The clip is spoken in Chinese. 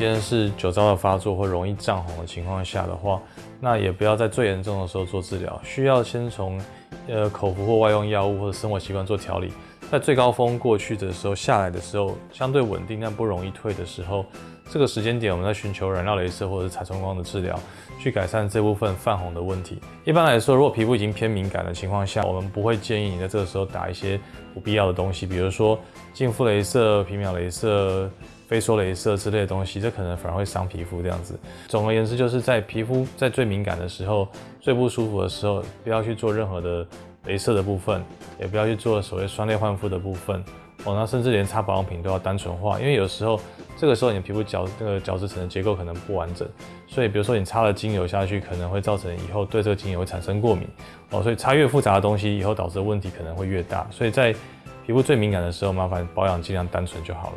今天是酒糟的发作或容易涨红的情况下的话，那也不要在最严重的时候做治疗，需要先从呃口服或外用药物或者生活习惯做调理。在最高峰过去的时候，下来的时候相对稳定但不容易退的时候，这个时间点我们在寻求染料镭射或者是彩冲光的治疗，去改善这部分泛红的问题。一般来说，如果皮肤已经偏敏感的情况下，我们不会建议你在这个时候打一些不必要的东西，比如说净肤镭射、皮秒镭射。非说镭射之类的东西，这可能反而会伤皮肤。这样子，总而言之，就是在皮肤在最敏感的时候、最不舒服的时候，不要去做任何的镭射的部分，也不要去做所谓酸类焕肤的部分。哦，那甚至连擦保养品都要单纯化，因为有时候这个时候你皮肤角那个角质层的结构可能不完整，所以比如说你擦了精油下去，可能会造成以后对这个精油会产生过敏。哦，所以擦越复杂的东西，以后导致的问题可能会越大。所以在皮肤最敏感的时候，麻烦保养尽量单纯就好了。